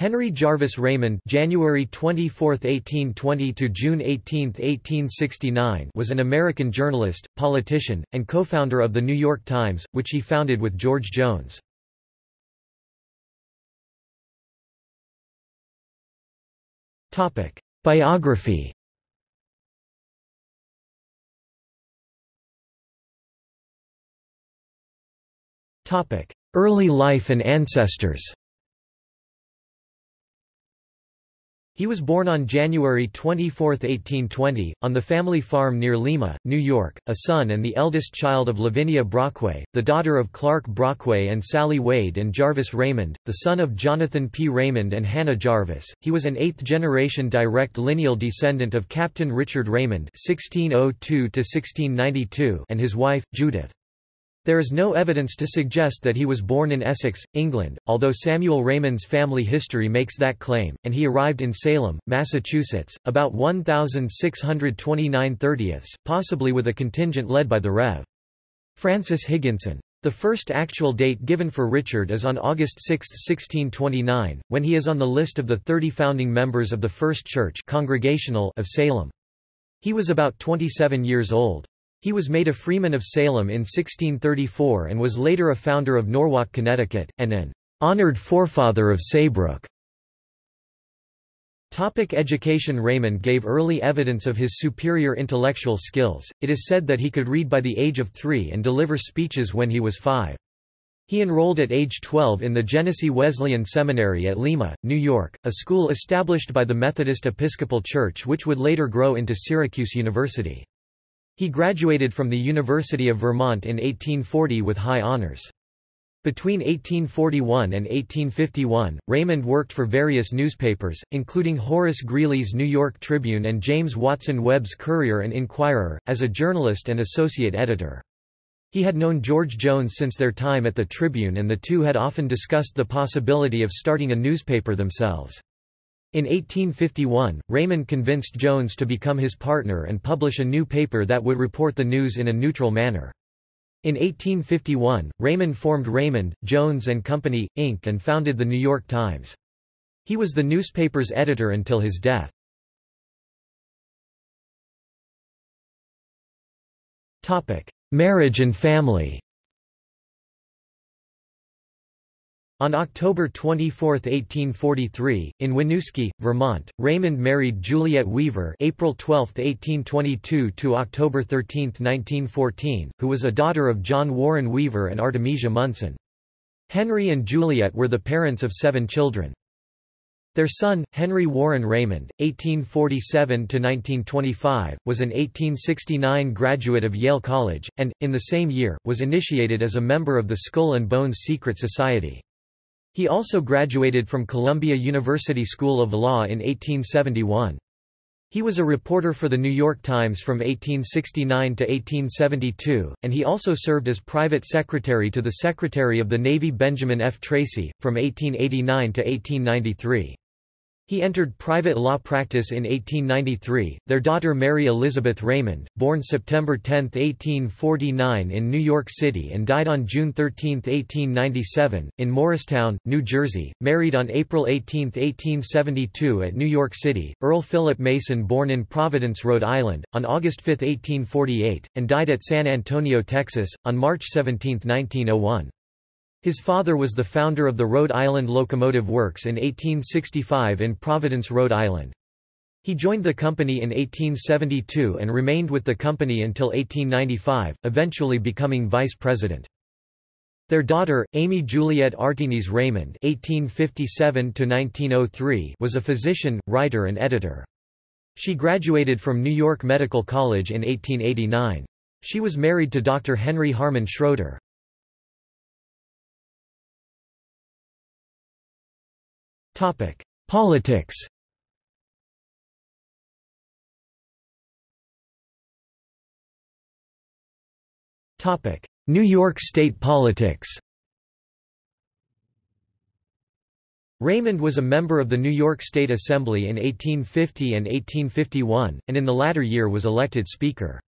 Henry Jarvis Raymond January 24, 1820 to June 18, 1869 was an American journalist, politician, and co-founder of The New York Times, which he founded with George Jones. Biography Early life and ancestors He was born on January 24, 1820, on the family farm near Lima, New York, a son and the eldest child of Lavinia Brockway, the daughter of Clark Brockway and Sally Wade and Jarvis Raymond, the son of Jonathan P. Raymond and Hannah Jarvis. He was an eighth-generation direct lineal descendant of Captain Richard Raymond (1602–1692) and his wife, Judith. There is no evidence to suggest that he was born in Essex, England, although Samuel Raymond's family history makes that claim, and he arrived in Salem, Massachusetts, about 1629 30ths, possibly with a contingent led by the Rev. Francis Higginson. The first actual date given for Richard is on August 6, 1629, when he is on the list of the thirty founding members of the First Church Congregational of Salem. He was about 27 years old. He was made a freeman of Salem in 1634 and was later a founder of Norwalk, Connecticut, and an honored forefather of Saybrook. Topic education Raymond gave early evidence of his superior intellectual skills, it is said that he could read by the age of three and deliver speeches when he was five. He enrolled at age 12 in the Genesee Wesleyan Seminary at Lima, New York, a school established by the Methodist Episcopal Church which would later grow into Syracuse University. He graduated from the University of Vermont in 1840 with high honors. Between 1841 and 1851, Raymond worked for various newspapers, including Horace Greeley's New York Tribune and James Watson Webb's Courier and Inquirer, as a journalist and associate editor. He had known George Jones since their time at the Tribune and the two had often discussed the possibility of starting a newspaper themselves. In 1851, Raymond convinced Jones to become his partner and publish a new paper that would report the news in a neutral manner. In 1851, Raymond formed Raymond, Jones and Company, Inc. and founded the New York Times. He was the newspaper's editor until his death. Marriage and family On October 24, 1843, in Winooski, Vermont, Raymond married Juliet Weaver April 12, 1822 to October 13, 1914, who was a daughter of John Warren Weaver and Artemisia Munson. Henry and Juliet were the parents of seven children. Their son, Henry Warren Raymond, 1847–1925, was an 1869 graduate of Yale College, and, in the same year, was initiated as a member of the Skull and Bones Secret Society. He also graduated from Columbia University School of Law in 1871. He was a reporter for The New York Times from 1869 to 1872, and he also served as private secretary to the Secretary of the Navy Benjamin F. Tracy, from 1889 to 1893. He entered private law practice in 1893. Their daughter Mary Elizabeth Raymond, born September 10, 1849 in New York City and died on June 13, 1897, in Morristown, New Jersey, married on April 18, 1872 at New York City. Earl Philip Mason born in Providence, Rhode Island, on August 5, 1848, and died at San Antonio, Texas, on March 17, 1901. His father was the founder of the Rhode Island Locomotive Works in 1865 in Providence, Rhode Island. He joined the company in 1872 and remained with the company until 1895, eventually becoming vice president. Their daughter, Amy Juliet Artines Raymond (1857–1903), was a physician, writer, and editor. She graduated from New York Medical College in 1889. She was married to Dr. Henry Harmon Schroeder. Politics. Topic: New York State politics. Raymond was a member of the New York State Assembly in 1850 and 1851, and in the latter year was elected Speaker.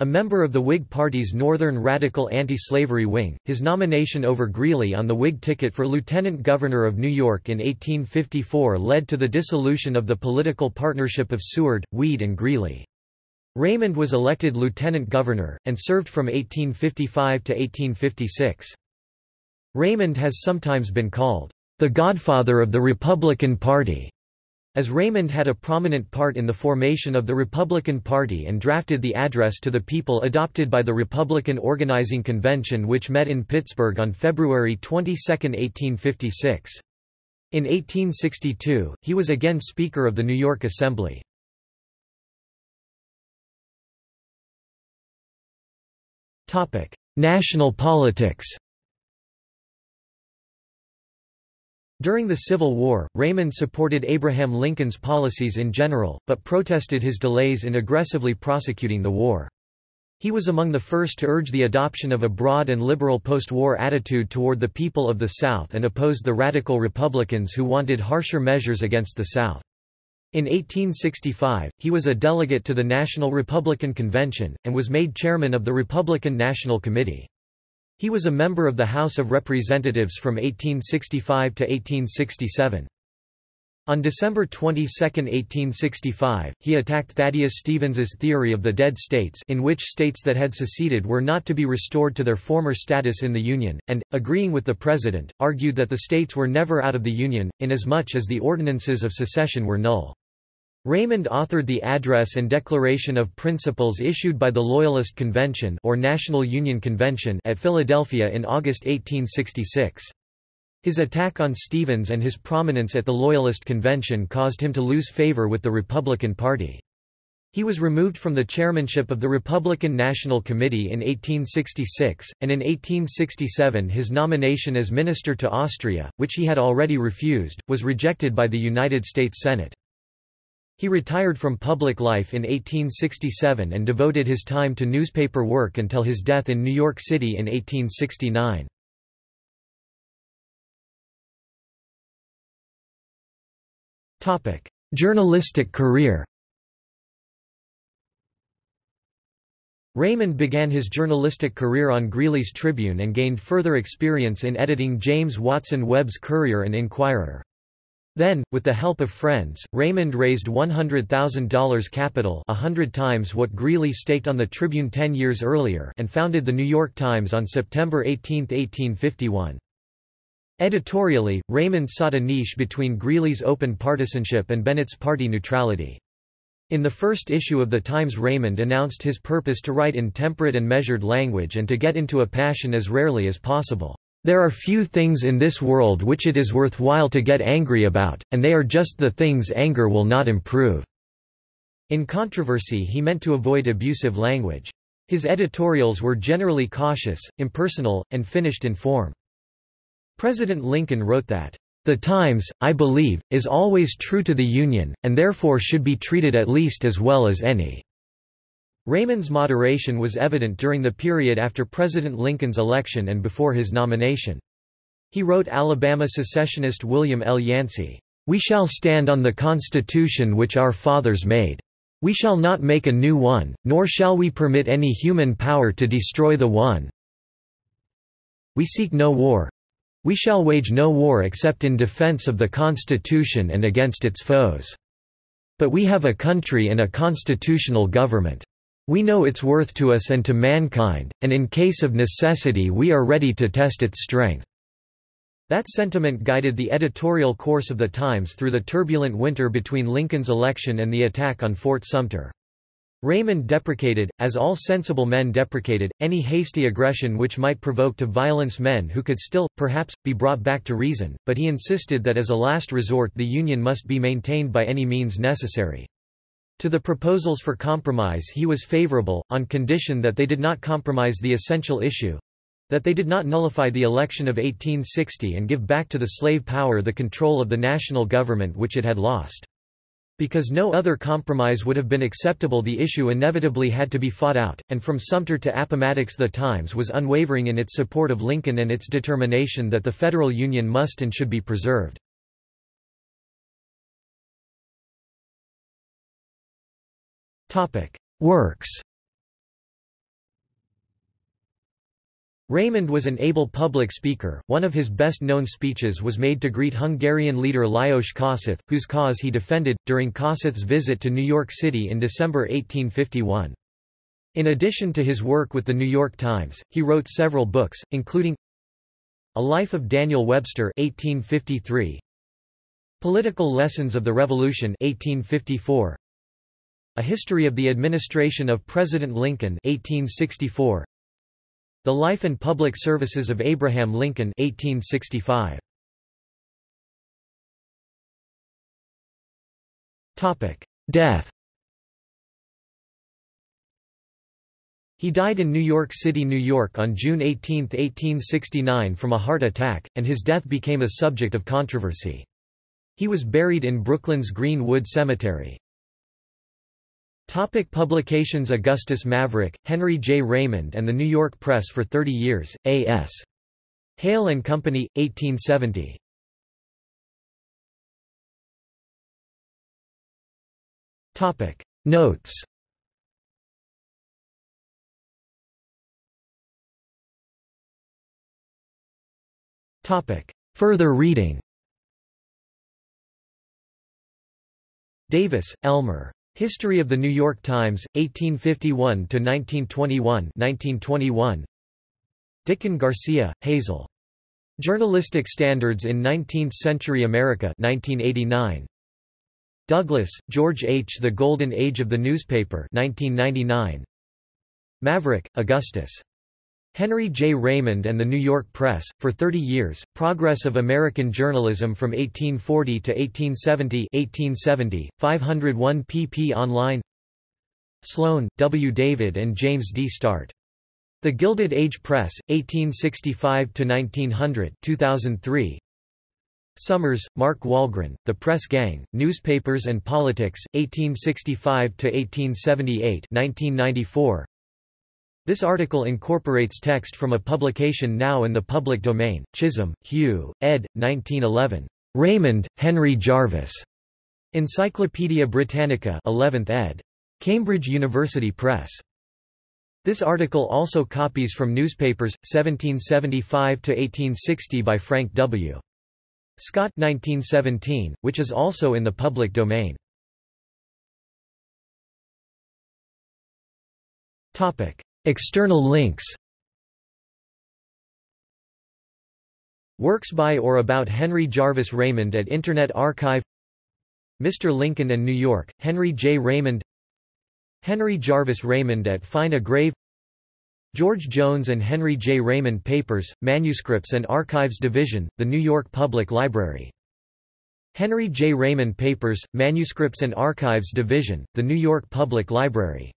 A member of the Whig Party's Northern Radical anti-slavery wing, his nomination over Greeley on the Whig ticket for lieutenant governor of New York in 1854 led to the dissolution of the political partnership of Seward, Weed and Greeley. Raymond was elected lieutenant governor, and served from 1855 to 1856. Raymond has sometimes been called, "...the godfather of the Republican Party." As Raymond had a prominent part in the formation of the Republican Party and drafted the Address to the People adopted by the Republican Organizing Convention which met in Pittsburgh on February 22, 1856. In 1862, he was again Speaker of the New York Assembly. National politics During the Civil War, Raymond supported Abraham Lincoln's policies in general, but protested his delays in aggressively prosecuting the war. He was among the first to urge the adoption of a broad and liberal post-war attitude toward the people of the South and opposed the radical Republicans who wanted harsher measures against the South. In 1865, he was a delegate to the National Republican Convention, and was made chairman of the Republican National Committee. He was a member of the House of Representatives from 1865 to 1867. On December 22, 1865, he attacked Thaddeus Stevens's theory of the dead states in which states that had seceded were not to be restored to their former status in the Union, and, agreeing with the President, argued that the states were never out of the Union, inasmuch as the ordinances of secession were null. Raymond authored the Address and Declaration of Principles issued by the Loyalist Convention or National Union Convention at Philadelphia in August 1866. His attack on Stevens and his prominence at the Loyalist Convention caused him to lose favor with the Republican Party. He was removed from the chairmanship of the Republican National Committee in 1866, and in 1867 his nomination as minister to Austria, which he had already refused, was rejected by the United States Senate. He retired from public life in 1867 and devoted his time to newspaper work until his death in New York City in 1869. Journalistic career Raymond began his journalistic career on Greeley's Tribune and gained further experience in editing James Watson Webb's Courier and Inquirer. Then, with the help of friends, Raymond raised $100,000 capital a hundred times what Greeley staked on the Tribune ten years earlier and founded The New York Times on September 18, 1851. Editorially, Raymond sought a niche between Greeley's open partisanship and Bennett's party neutrality. In the first issue of the Times Raymond announced his purpose to write in temperate and measured language and to get into a passion as rarely as possible. There are few things in this world which it is worthwhile to get angry about, and they are just the things anger will not improve." In controversy he meant to avoid abusive language. His editorials were generally cautious, impersonal, and finished in form. President Lincoln wrote that, "...the Times, I believe, is always true to the Union, and therefore should be treated at least as well as any." Raymond's moderation was evident during the period after President Lincoln's election and before his nomination. He wrote Alabama secessionist William L. Yancey, "...we shall stand on the Constitution which our fathers made. We shall not make a new one, nor shall we permit any human power to destroy the one. We seek no war. We shall wage no war except in defense of the Constitution and against its foes. But we have a country and a constitutional government. We know its worth to us and to mankind, and in case of necessity we are ready to test its strength." That sentiment guided the editorial course of the Times through the turbulent winter between Lincoln's election and the attack on Fort Sumter. Raymond deprecated, as all sensible men deprecated, any hasty aggression which might provoke to violence men who could still, perhaps, be brought back to reason, but he insisted that as a last resort the Union must be maintained by any means necessary. To the proposals for compromise he was favorable, on condition that they did not compromise the essential issue—that they did not nullify the election of 1860 and give back to the slave power the control of the national government which it had lost. Because no other compromise would have been acceptable the issue inevitably had to be fought out, and from Sumter to Appomattox the Times was unwavering in its support of Lincoln and its determination that the Federal Union must and should be preserved. Works Raymond was an able public speaker. One of his best known speeches was made to greet Hungarian leader Lajos Kossuth, whose cause he defended, during Kossuth's visit to New York City in December 1851. In addition to his work with the New York Times, he wrote several books, including A Life of Daniel Webster 1853, Political Lessons of the Revolution 1854, A History of the Administration of President Lincoln 1864, the Life and Public Services of Abraham Lincoln 1865. Topic: Death. He died in New York City, New York on June 18, 1869 from a heart attack, and his death became a subject of controversy. He was buried in Brooklyn's Green Wood Cemetery. Topic publications Augustus Maverick, Henry J. Raymond and the New York Press for 30 years, A.S. Hale and Company, 1870. Topic Notes Topic Further reading Davis, Elmer. History of the New York Times, 1851–1921 1921. Dicken Garcia, Hazel. Journalistic Standards in Nineteenth-Century America 1989. Douglas, George H. The Golden Age of the Newspaper 1999. Maverick, Augustus. Henry J. Raymond and the New York Press, for 30 years, Progress of American Journalism from 1840 to 1870 1870, 501 pp online Sloan, W. David and James D. Startt. The Gilded Age Press, 1865–1900 2003. Summers, Mark Wahlgren, The Press Gang, Newspapers and Politics, 1865–1878 1994. This article incorporates text from a publication now in the public domain, Chisholm, Hugh, ed. 1911. Raymond, Henry Jarvis. Encyclopædia Britannica 11th ed. Cambridge University Press. This article also copies from newspapers, 1775–1860 by Frank W. Scott 1917, which is also in the public domain. External links Works by or about Henry Jarvis Raymond at Internet Archive Mr. Lincoln and New York, Henry J. Raymond Henry Jarvis Raymond at Find a Grave George Jones and Henry J. Raymond Papers, Manuscripts and Archives Division, The New York Public Library. Henry J. Raymond Papers, Manuscripts and Archives Division, The New York Public Library